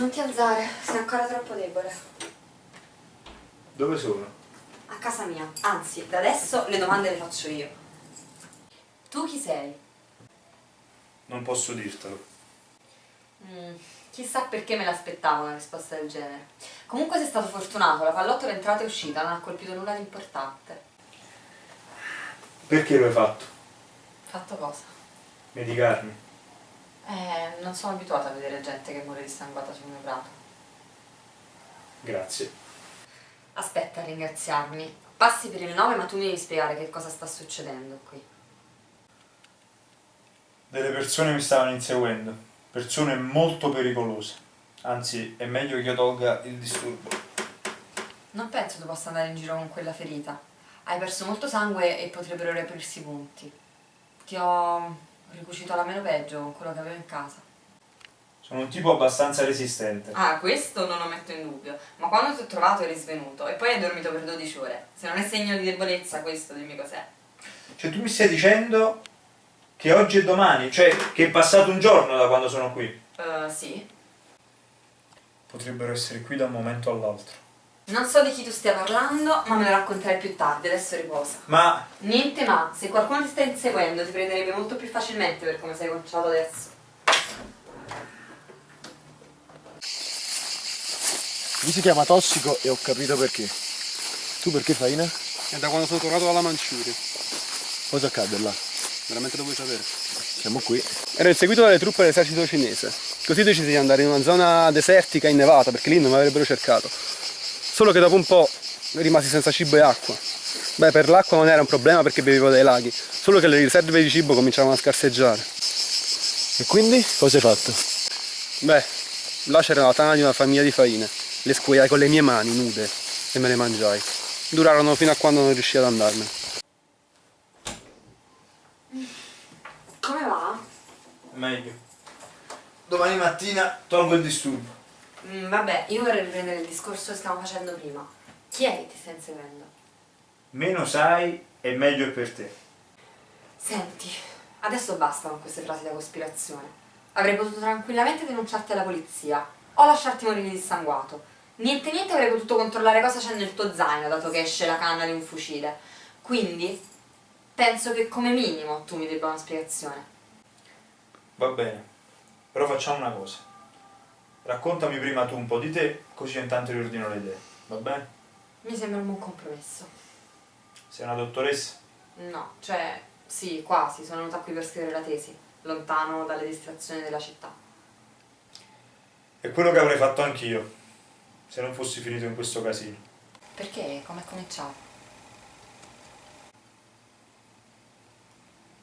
Non ti alzare, sei ancora troppo debole. Dove sono? A casa mia. Anzi, da adesso le domande le faccio io. Tu chi sei? Non posso dirtelo. Mm, chissà perché me l'aspettavo una risposta del genere. Comunque sei stato fortunato, la pallottola è entrata e uscita, non ha colpito nulla di importante. Perché lo hai fatto? Fatto cosa? Medicarmi. Eh, non sono abituata a vedere gente che muore dissanguata sul mio prato. Grazie. Aspetta a ringraziarmi. Passi per il 9 ma tu mi devi spiegare che cosa sta succedendo qui. Delle persone mi stavano inseguendo. Persone molto pericolose. Anzi, è meglio che io tolga il disturbo. Non penso tu possa andare in giro con quella ferita. Hai perso molto sangue e potrebbero riaprirsi i punti. Ti ho ricucito alla meno peggio con quello che avevo in casa. Sono un tipo abbastanza resistente. Ah, questo non lo metto in dubbio. Ma quando ti ho trovato eri svenuto e poi hai dormito per 12 ore. Se non è segno di debolezza questo, dimmi cos'è. Cioè tu mi stai dicendo che oggi e domani, cioè che è passato un giorno da quando sono qui? Uh, sì. Potrebbero essere qui da un momento all'altro. Non so di chi tu stia parlando, ma me lo racconterai più tardi, adesso riposa. Ma... Niente ma, se qualcuno ti sta inseguendo ti prenderebbe molto più facilmente per come sei conciato adesso. Lui si chiama Tossico e ho capito perché. Tu perché Faina? È da quando sono tornato dalla Manciuria. Cosa accade là? Veramente lo vuoi sapere? Siamo qui. Ero inseguito dalle truppe dell'esercito cinese. Così decisi di andare in una zona desertica innevata perché lì non mi avrebbero cercato. Solo che dopo un po' rimasi senza cibo e acqua. Beh, per l'acqua non era un problema perché bevevo dai laghi, solo che le riserve di cibo cominciavano a scarseggiare. E quindi cosa hai fatto? Beh, là c'era la tana di una famiglia di faine. Le scuoiai con le mie mani nude e me le mangiai. Durarono fino a quando non riuscii ad andarmene. Come va? Meglio. Domani mattina tolgo il disturbo. Mm, vabbè, io vorrei riprendere il discorso che stavamo facendo prima. Chi è che ti sta inseguendo? Meno sai e meglio è per te. Senti, adesso basta con queste frasi da cospirazione. Avrei potuto tranquillamente denunciarti alla polizia o lasciarti morire dissanguato. Niente niente avrei potuto controllare cosa c'è nel tuo zaino, dato che esce la canna di un fucile. Quindi, penso che come minimo tu mi debba una spiegazione. Va bene. Però facciamo una cosa. Raccontami prima tu un po' di te, così intanto riordino le idee. Va bene? Mi sembra un buon compromesso. Sei una dottoressa? No, cioè, sì, quasi, sono venuta qui per scrivere la tesi, lontano dalle distrazioni della città. È quello che avrei fatto anch'io, se non fossi finito in questo casino. Perché? Come è cominciato?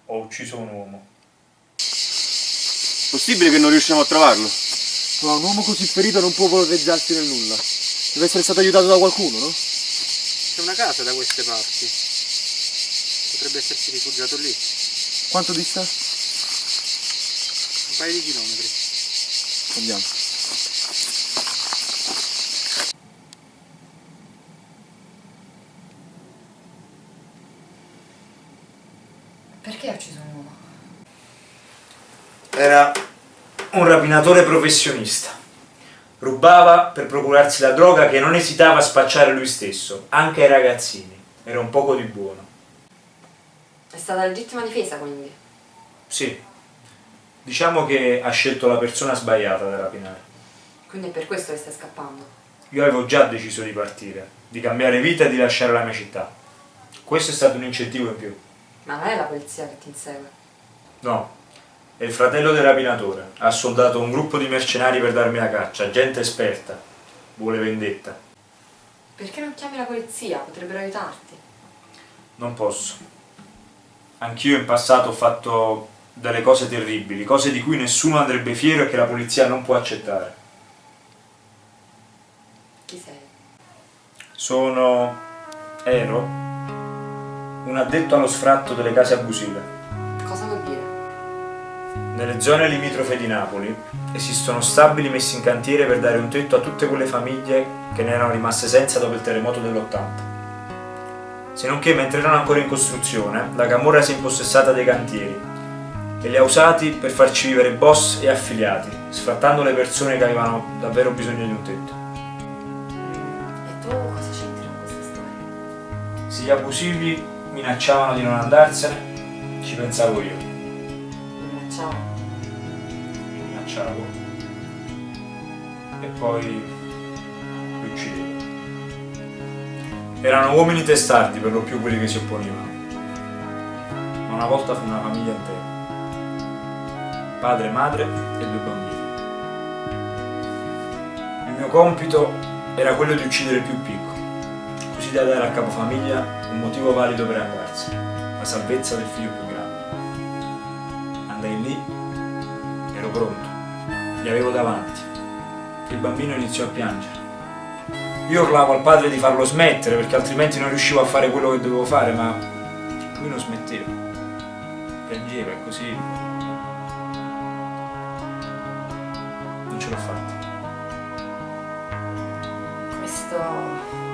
Ho ucciso un uomo. Possibile che non riusciamo a trovarlo? Ma un uomo così ferito non può polverizzarsi nel nulla. Deve essere stato aiutato da qualcuno, no? C'è una casa da queste parti. Potrebbe essersi rifugiato lì. Quanto dista? Un paio di chilometri. Andiamo. Perché hai ucciso un uomo? Era un rapinatore professionista. Rubava per procurarsi la droga che non esitava a spacciare lui stesso, anche ai ragazzini. Era un poco di buono. È stata legittima difesa, quindi. Sì, diciamo che ha scelto la persona sbagliata da rapinare. Quindi è per questo che stai scappando. Io avevo già deciso di partire, di cambiare vita e di lasciare la mia città. Questo è stato un incentivo in più. Ma non è la polizia che ti insegue. No, è il fratello del rapinatore. Ha soldato un gruppo di mercenari per darmi la caccia, gente esperta. Vuole vendetta. Perché non chiami la polizia? Potrebbero aiutarti. Non posso. Anch'io in passato ho fatto delle cose terribili, cose di cui nessuno andrebbe fiero e che la polizia non può accettare. Chi sei? Sono... ero un addetto allo sfratto delle case abusive. Nelle zone limitrofe di Napoli esistono stabili messi in cantiere per dare un tetto a tutte quelle famiglie che ne erano rimaste senza dopo il terremoto dell'80. Se non che mentre erano ancora in costruzione, la Camorra si è impossessata dei cantieri e li ha usati per farci vivere boss e affiliati, sfrattando le persone che avevano davvero bisogno di un tetto. E tu cosa c'entri con questa storia? Se gli abusivi minacciavano di non andarsene, ci pensavo io. Ciao. li minacciavo e poi li uccidevo. Erano uomini testardi per lo più quelli che si opponevano. Ma una volta fu una famiglia intera. Padre, madre e due bambini. Il mio compito era quello di uccidere il più piccolo, così da dare a capofamiglia un motivo valido per andarsene, la salvezza del figlio più pronto, li avevo davanti. Il bambino iniziò a piangere. Io urlavo al padre di farlo smettere perché altrimenti non riuscivo a fare quello che dovevo fare, ma lui non smetteva. Piangeva e così non ce l'ho fatta. Questo